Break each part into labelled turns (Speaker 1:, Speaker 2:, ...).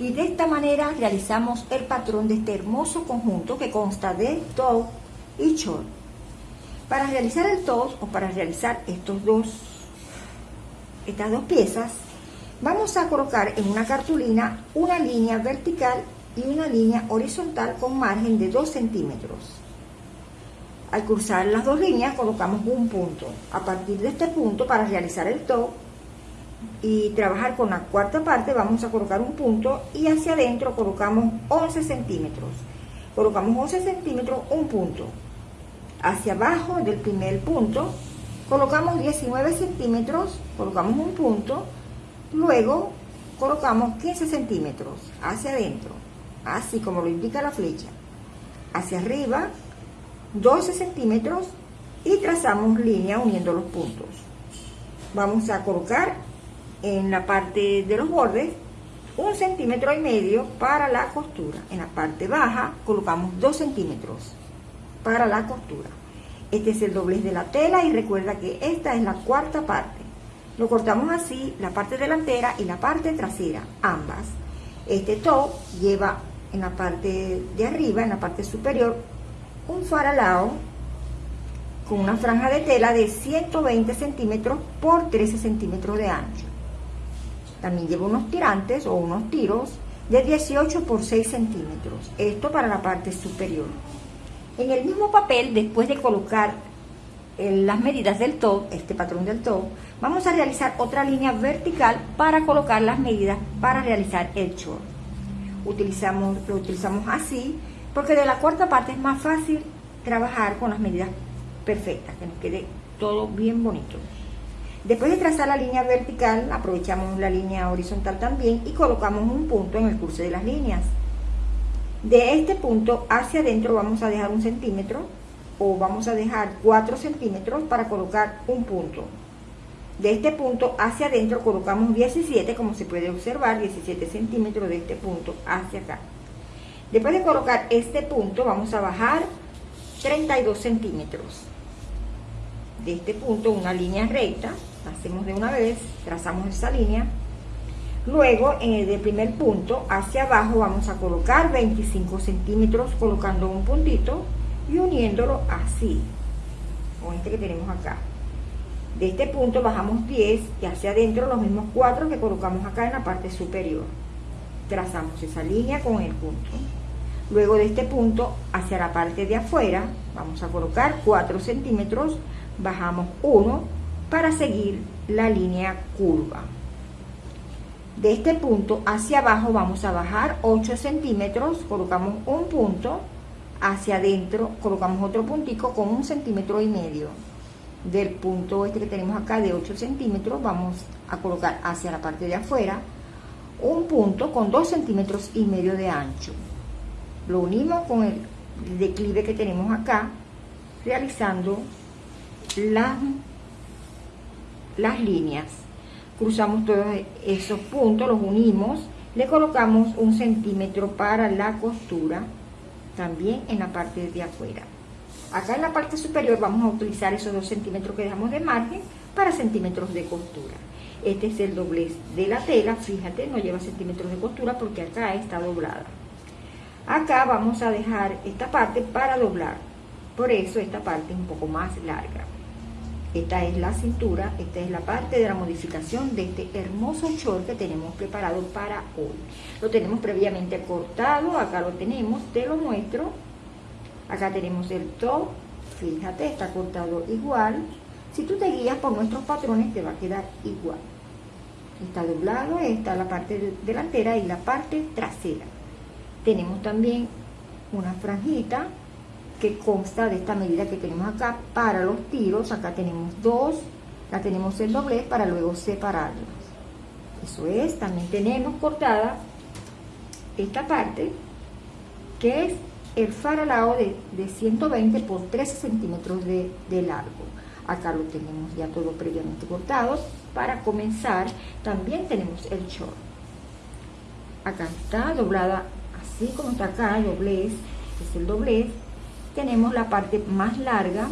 Speaker 1: Y de esta manera realizamos el patrón de este hermoso conjunto que consta de top y short. Para realizar el top o para realizar estos dos, estas dos piezas, vamos a colocar en una cartulina una línea vertical y una línea horizontal con margen de 2 centímetros. Al cruzar las dos líneas colocamos un punto. A partir de este punto, para realizar el top, y trabajar con la cuarta parte vamos a colocar un punto y hacia adentro colocamos 11 centímetros. Colocamos 11 centímetros un punto. Hacia abajo del primer punto colocamos 19 centímetros colocamos un punto. Luego colocamos 15 centímetros hacia adentro así como lo indica la flecha. Hacia arriba 12 centímetros y trazamos línea uniendo los puntos. Vamos a colocar en la parte de los bordes un centímetro y medio para la costura. En la parte baja colocamos dos centímetros para la costura. Este es el doblez de la tela y recuerda que esta es la cuarta parte. Lo cortamos así, la parte delantera y la parte trasera, ambas. Este top lleva en la parte de arriba, en la parte superior, un faralao con una franja de tela de 120 centímetros por 13 centímetros de ancho. También lleva unos tirantes o unos tiros de 18 por 6 centímetros. Esto para la parte superior. En el mismo papel, después de colocar eh, las medidas del top, este patrón del top, vamos a realizar otra línea vertical para colocar las medidas para realizar el short. Utilizamos, lo utilizamos así porque de la cuarta parte es más fácil trabajar con las medidas perfectas, que nos quede todo bien bonito. Después de trazar la línea vertical, aprovechamos la línea horizontal también y colocamos un punto en el curso de las líneas. De este punto hacia adentro vamos a dejar un centímetro o vamos a dejar 4 centímetros para colocar un punto. De este punto hacia adentro colocamos 17, como se puede observar, 17 centímetros de este punto hacia acá. Después de colocar este punto vamos a bajar 32 centímetros. De este punto una línea recta hacemos de una vez, trazamos esa línea. Luego, en el del primer punto, hacia abajo vamos a colocar 25 centímetros colocando un puntito y uniéndolo así, con este que tenemos acá. De este punto bajamos 10 y hacia adentro los mismos 4 que colocamos acá en la parte superior. Trazamos esa línea con el punto. Luego de este punto hacia la parte de afuera vamos a colocar 4 centímetros, bajamos 1 para seguir la línea curva. De este punto hacia abajo vamos a bajar 8 centímetros, colocamos un punto, hacia adentro colocamos otro puntico con un centímetro y medio. Del punto este que tenemos acá de 8 centímetros vamos a colocar hacia la parte de afuera un punto con 2 centímetros y medio de ancho. Lo unimos con el declive que tenemos acá, realizando la las líneas. Cruzamos todos esos puntos, los unimos, le colocamos un centímetro para la costura, también en la parte de afuera. Acá en la parte superior vamos a utilizar esos dos centímetros que dejamos de margen para centímetros de costura. Este es el doblez de la tela, fíjate, no lleva centímetros de costura porque acá está doblada. Acá vamos a dejar esta parte para doblar, por eso esta parte es un poco más larga. Esta es la cintura, esta es la parte de la modificación de este hermoso short que tenemos preparado para hoy. Lo tenemos previamente cortado, acá lo tenemos, te lo muestro. Acá tenemos el top, fíjate, está cortado igual. Si tú te guías por nuestros patrones te va a quedar igual. Está doblado, está la parte delantera y la parte trasera. Tenemos también una franjita que consta de esta medida que tenemos acá para los tiros. Acá tenemos dos, la tenemos el doblez para luego separarlas. Eso es, también tenemos cortada esta parte que es el faralao de, de 120 por 13 centímetros de, de largo. Acá lo tenemos ya todo previamente cortado. Para comenzar, también tenemos el short. Acá está doblada así como está acá, doblez, es el doblez tenemos la parte más larga,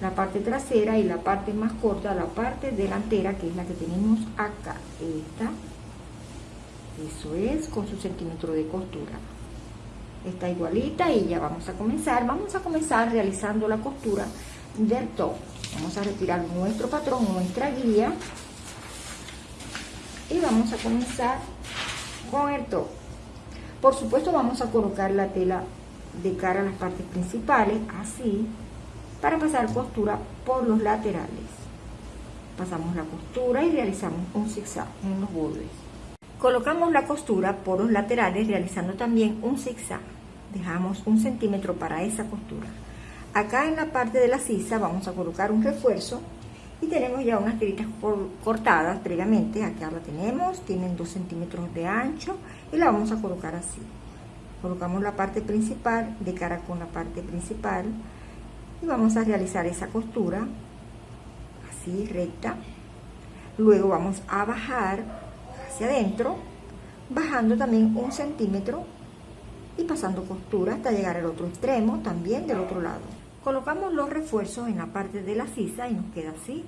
Speaker 1: la parte trasera y la parte más corta, la parte delantera, que es la que tenemos acá. Esta Eso es con su centímetro de costura. Está igualita y ya vamos a comenzar. Vamos a comenzar realizando la costura del top. Vamos a retirar nuestro patrón, nuestra guía. Y vamos a comenzar con el top. Por supuesto vamos a colocar la tela de cara a las partes principales, así, para pasar costura por los laterales. Pasamos la costura y realizamos un zigzag en los bordes. Colocamos la costura por los laterales realizando también un zigzag. Dejamos un centímetro para esa costura. Acá en la parte de la sisa vamos a colocar un refuerzo y tenemos ya unas tiritas cortadas previamente. Acá la tenemos, tienen 2 centímetros de ancho y la vamos a colocar así. Colocamos la parte principal de cara con la parte principal y vamos a realizar esa costura así recta. Luego vamos a bajar hacia adentro, bajando también un centímetro y pasando costura hasta llegar al otro extremo, también del otro lado. Colocamos los refuerzos en la parte de la sisa y nos queda así.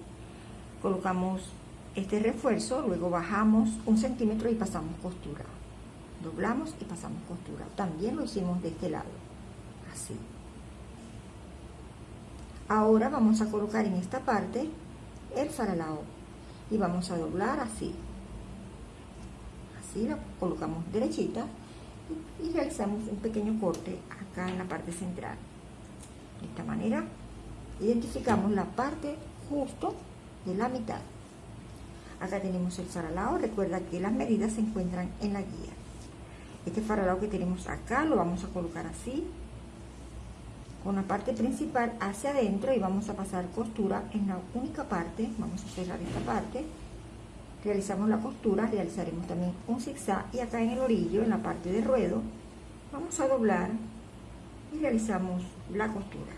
Speaker 1: Colocamos este refuerzo, luego bajamos un centímetro y pasamos costura. Doblamos y pasamos costura. También lo hicimos de este lado, así. Ahora vamos a colocar en esta parte el faralao y vamos a doblar así la colocamos derechita y, realizamos un pequeño corte acá en la parte central. De esta manera identificamos la parte justo de la mitad. Acá tenemos el faralao, recuerda que las medidas se encuentran en la guía. Este faralao que tenemos acá lo vamos a colocar así, con la parte principal hacia adentro y vamos a pasar costura en la única parte, vamos a cerrar esta parte realizamos la costura, realizaremos también un zigzag y acá en el orillo, en la parte de ruedo, vamos a doblar y realizamos la costura.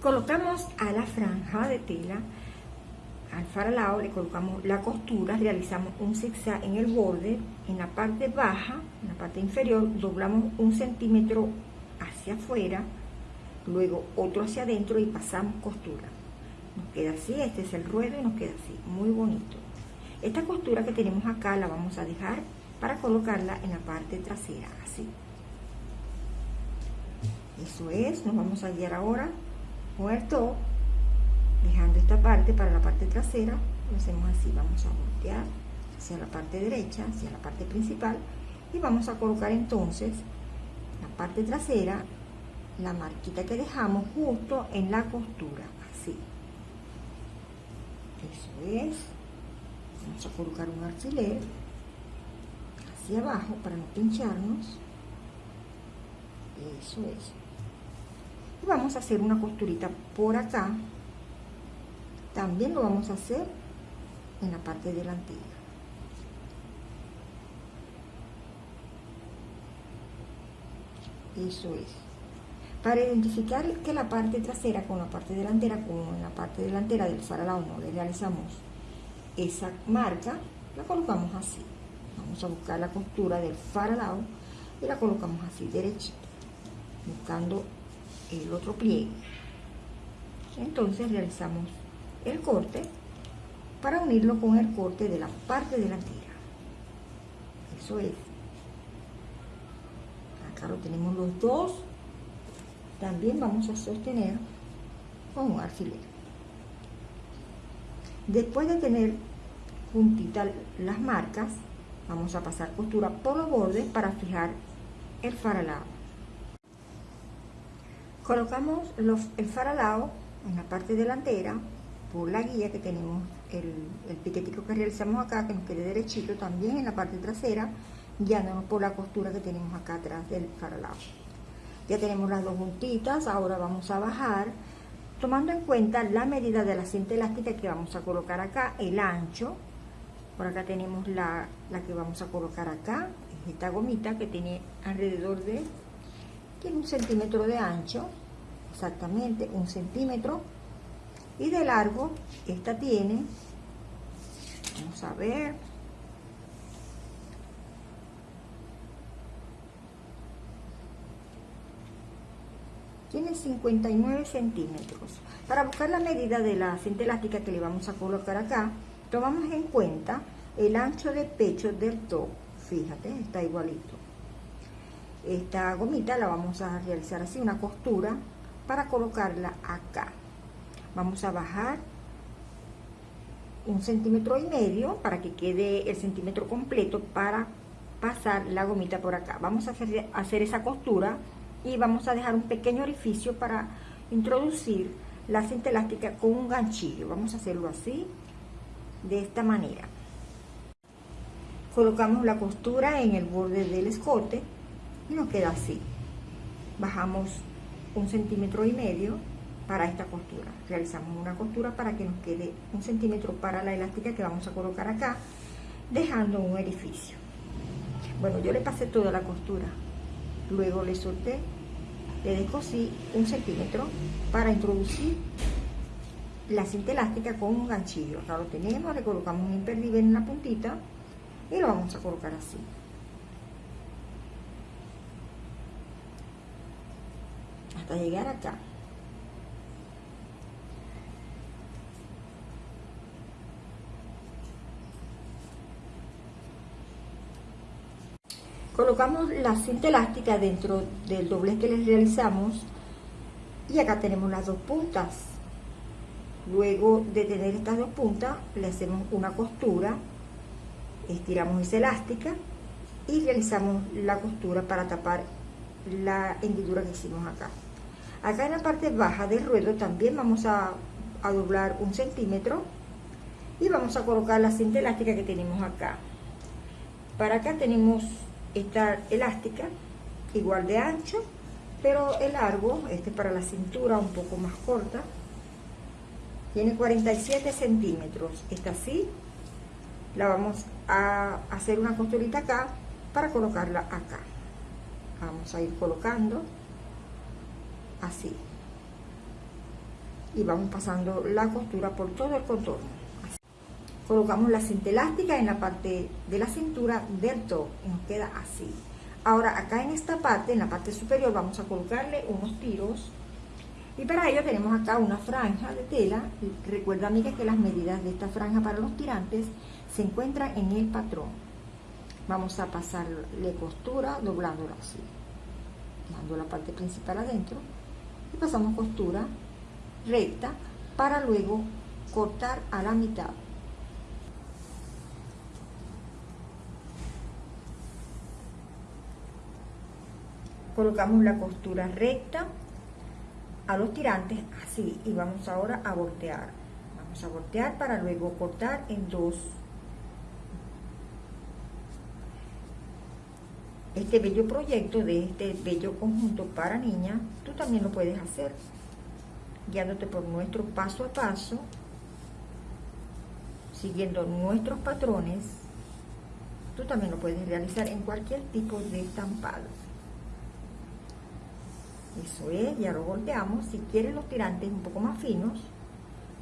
Speaker 1: Colocamos a la franja de tela, al faralao le colocamos la costura, realizamos un zigzag en el borde, en la parte baja, en la parte inferior, doblamos un centímetro hacia afuera, luego otro hacia adentro y pasamos costura. Nos queda así, este es el ruedo y nos queda así, muy bonito. Esta costura que tenemos acá la vamos a dejar para colocarla en la parte trasera, así. Eso es, nos vamos a guiar ahora top, dejando esta parte para la parte trasera, lo hacemos así, vamos a voltear hacia la parte derecha, hacia la parte principal, y vamos a colocar entonces la parte trasera, la marquita que dejamos justo en la costura, así. Eso es. Vamos a colocar un alfiler hacia abajo para no pincharnos. Eso es. Y vamos a hacer una costurita por acá. También lo vamos a hacer en la parte delantera eso es. Para identificar que la parte trasera con la parte delantera como en la parte delantera del faralao no le realizamos esa marca la colocamos así. Vamos a buscar la costura del faralao y la colocamos así derechita buscando el otro pliegue. Entonces realizamos el corte para unirlo con el corte de la parte delantera. Eso es acá lo tenemos los dos también vamos a sostener con un alfiler Después de tener juntitas las marcas, vamos a pasar costura por los bordes para fijar el faralao. Colocamos el faralao en la parte delantera por la guía que tenemos, el, el piquetico que realizamos acá, que nos quede derechito también en la parte trasera, guiándonos por la costura que tenemos acá atrás del faralao. Ya tenemos las dos juntitas, ahora vamos a bajar tomando en cuenta la medida de la cinta elástica que vamos a colocar acá, el ancho, por acá tenemos la, que vamos a colocar acá, esta gomita que tiene alrededor de, tiene un centímetro de ancho, exactamente un centímetro, y de largo, esta tiene, vamos a ver, tiene 59 centímetros. Para buscar la medida de la cinta elástica que le vamos a colocar acá, tomamos en cuenta el ancho de pecho del top. fíjate, está igualito. Esta gomita la vamos a realizar así, una costura para colocarla acá. Vamos a bajar un centímetro y medio para que quede el centímetro completo para pasar la gomita por acá. Vamos a hacer, hacer esa costura y vamos a dejar un pequeño orificio para introducir la cinta elástica con un ganchillo. Vamos a hacerlo así, de esta manera. Colocamos la costura en el borde del escote y nos queda así. Bajamos un centímetro y medio para esta costura. Realizamos una costura para que nos quede un centímetro para la elástica que vamos a colocar acá, dejando un orificio. Bueno, yo le pasé toda la costura. Luego le solté, le descosí un centímetro para introducir la cinta elástica con un ganchillo. Acá lo tenemos, le colocamos un imperdible en la puntita y lo vamos a colocar así. Hasta llegar acá. Colocamos la cinta elástica dentro del doblez que les realizamos y acá tenemos las dos puntas. Luego de tener estas dos puntas le hacemos una costura estiramos esa elástica y realizamos la costura para tapar la hendidura que hicimos acá. Acá en la parte baja del ruedo también vamos a, a doblar un centímetro y vamos a colocar la cinta elástica que tenemos acá. Para acá tenemos esta elástica igual de ancho pero el largo este para la cintura un poco más corta tiene 47 centímetros. Esta así la vamos a hacer una costurita acá para colocarla acá. Vamos a ir colocando así. Y vamos pasando la costura por todo el contorno colocamos la cinta elástica en la parte de la cintura del top y nos queda así. Ahora acá en esta parte en la parte superior vamos a colocarle unos tiros. Y para ello tenemos acá una franja de tela. Recuerda amiga que las medidas de esta franja para los tirantes se encuentran en el patrón. Vamos a pasarle costura doblándola así dando la parte principal adentro. Y pasamos costura recta para luego cortar a la mitad colocamos la costura recta a los tirantes así y vamos ahora a voltear. Vamos a voltear para luego cortar en dos. Este bello proyecto de este bello conjunto para niñas tú también lo puedes hacer guiándote por nuestro paso a paso siguiendo nuestros patrones. Tú también lo puedes realizar en cualquier tipo de estampado eso es, ya lo volteamos. Si quieres los tirantes un poco más finos,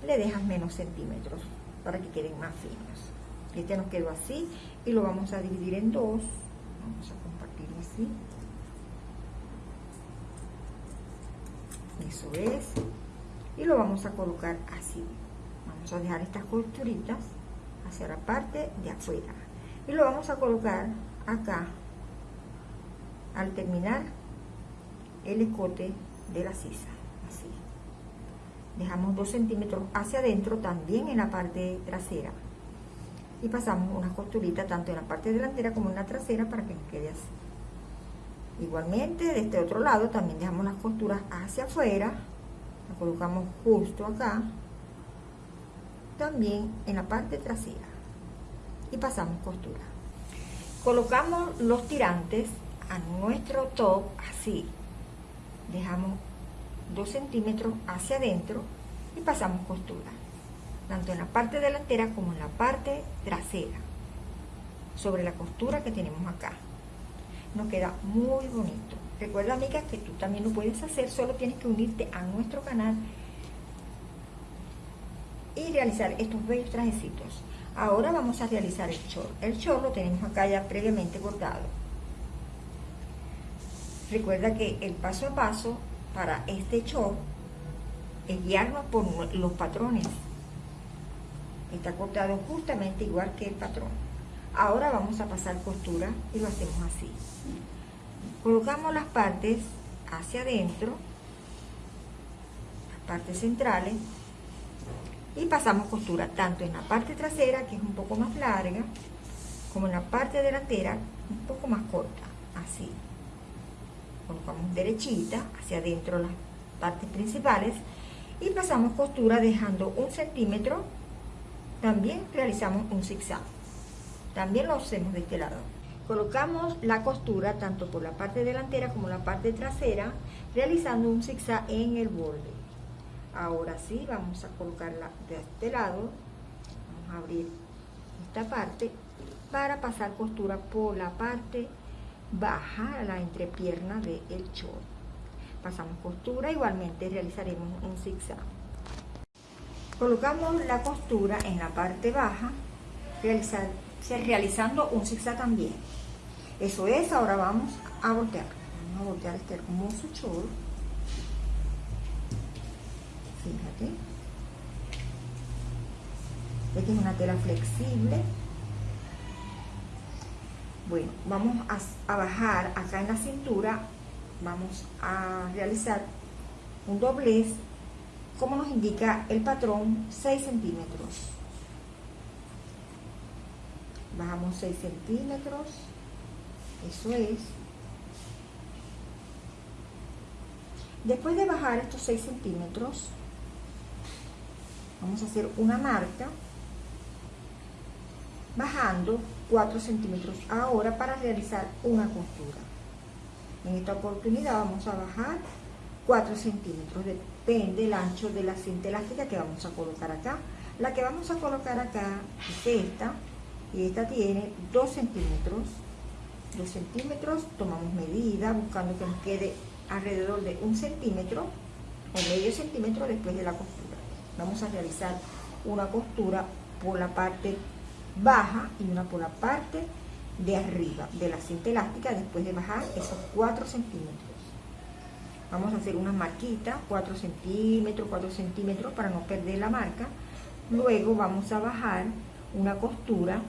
Speaker 1: le dejas menos centímetros para que queden más finos. Este nos quedó así y lo vamos a dividir en dos. Vamos a compartirlo así. Eso es. Y lo vamos a colocar así. Vamos a dejar estas costuritas hacia la parte de afuera. Y lo vamos a colocar acá al terminar el escote de la sisa, así. Dejamos dos centímetros hacia adentro, también en la parte trasera. Y pasamos una costurita tanto en la parte delantera como en la trasera para que nos quede así. Igualmente, de este otro lado también dejamos las costuras hacia afuera. La colocamos justo acá. También en la parte trasera. Y pasamos costura. Colocamos los tirantes a nuestro top así dejamos 2 centímetros hacia adentro y pasamos costura tanto en la parte delantera como en la parte trasera sobre la costura que tenemos acá. Nos queda muy bonito. Recuerda amiga que tú también lo puedes hacer solo tienes que unirte a nuestro canal y realizar estos bellos trajecitos. Ahora vamos a realizar el short el short lo tenemos acá ya previamente bordado Recuerda que el paso a paso para este show es guiarnos por los patrones. Está cortado justamente igual que el patrón. ahora vamos a pasar costura y lo hacemos así colocamos las partes hacia adentro las partes centrales y pasamos costura tanto en la parte trasera que es un poco más larga como en la parte delantera un poco más corta así colocamos derechita hacia adentro las partes principales y pasamos costura dejando un centímetro. También realizamos un zigzag. También lo hacemos de este lado. Colocamos la costura tanto por la parte delantera como la parte trasera realizando un zigzag en el borde. Ahora sí vamos a colocarla de este lado. Vamos a abrir esta parte para pasar costura por la parte baja la entrepierna del el short pasamos costura igualmente realizaremos un zigzag. Colocamos la costura en la parte baja realizar, realizando un zigzag también. Eso es ahora vamos a voltear. Vamos a voltear este hermoso short fíjate. Esta es una tela flexible bueno vamos a, bajar acá en la cintura. Vamos a realizar un doblez. Como nos indica el patrón 6 centímetros. Bajamos 6 centímetros. Eso es. Después de bajar estos 6 centímetros vamos a hacer una marca. Bajando 4 centímetros ahora para realizar una costura. En esta oportunidad vamos a bajar 4 centímetros depende del ancho de la cinta elástica que vamos a colocar acá. La que vamos a colocar acá es esta y esta tiene 2 centímetros. 2 centímetros tomamos medida buscando que nos quede alrededor de un centímetro o medio centímetro después de la costura. Vamos a realizar una costura por la parte baja y una por la parte de arriba de la cinta elástica después de bajar esos 4 centímetros. Vamos a hacer una marquita 4 centímetros 4 centímetros para no perder la marca. Luego vamos a bajar una costura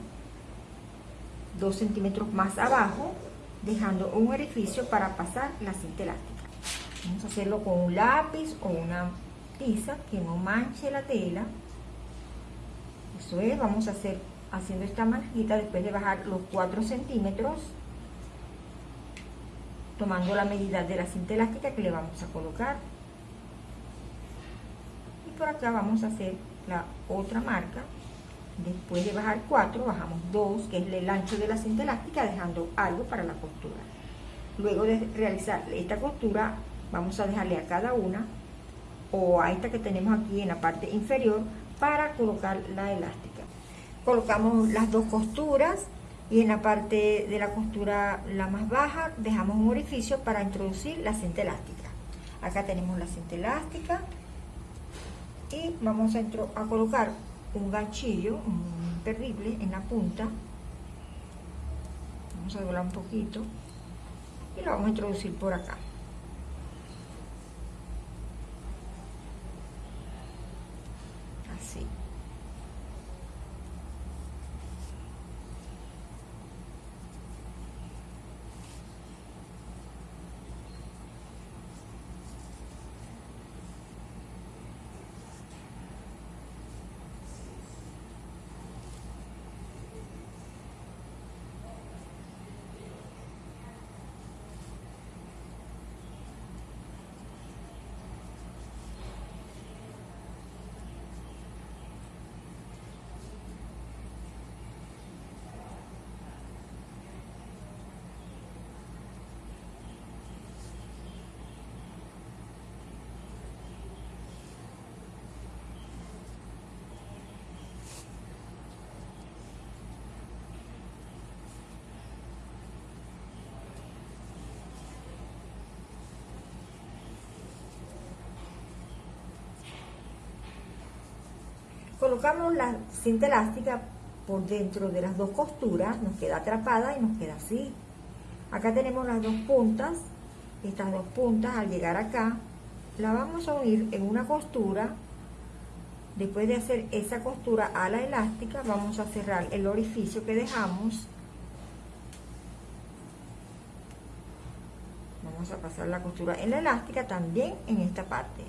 Speaker 1: 2 centímetros más abajo dejando un orificio para pasar la cinta elástica. Vamos a hacerlo con un lápiz o una que no manche la tela. Eso es, vamos a hacer haciendo esta manjita después de bajar los 4 centímetros tomando la medida de la cinta elástica que le vamos a colocar. Y por acá vamos a hacer la otra marca. Después de bajar 4 bajamos 2 que es el ancho de la cinta elástica dejando algo para la costura. Luego de realizar esta costura vamos a dejarle a cada una o a esta que tenemos aquí en la parte inferior para colocar la elástica. Colocamos las dos costuras y en la parte de la costura la más baja dejamos un orificio para introducir la cinta elástica. Acá tenemos la cinta elástica y vamos a, a colocar un ganchillo imperdible en la punta. Vamos a doblar un poquito y lo vamos a introducir por acá. Colocamos la cinta elástica por dentro de las dos costuras, nos queda atrapada y nos queda así. Acá tenemos las dos puntas, estas dos puntas al llegar acá, la vamos a unir en una costura Después de hacer esa costura a la elástica, vamos a cerrar el orificio que dejamos. Vamos a pasar la costura en la elástica también en esta parte.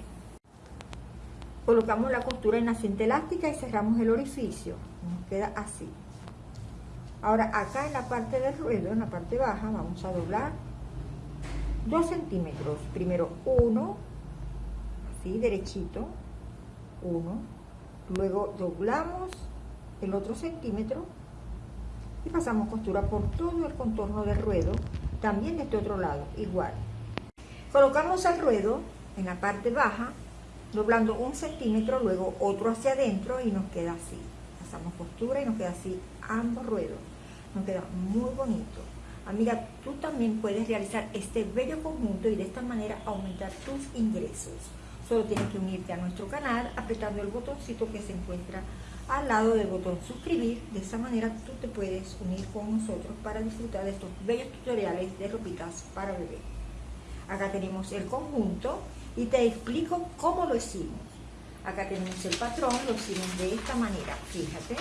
Speaker 1: Colocamos la costura en la cinta elástica y cerramos el orificio. Nos queda así. Ahora acá en la parte del ruedo, en la parte baja, vamos a doblar 2 centímetros. Primero uno, así derechito, uno. Luego doblamos el otro centímetro y pasamos costura por todo el contorno del ruedo, también de este otro lado, igual. Colocamos el ruedo en la parte baja, doblando un centímetro, luego otro hacia adentro y nos queda así. Pasamos costura y nos queda así ambos ruedos nos queda muy bonito. Amiga, tú también puedes realizar este bello conjunto y de esta manera aumentar tus ingresos. Solo tienes que unirte a nuestro canal apretando el botoncito que se encuentra al lado del botón suscribir. De esa manera tú te puedes unir con nosotros para disfrutar de estos bellos tutoriales de ropitas para bebé. Acá tenemos el conjunto y te explico cómo lo hicimos. Acá tenemos el patrón, lo hicimos de esta manera, fíjate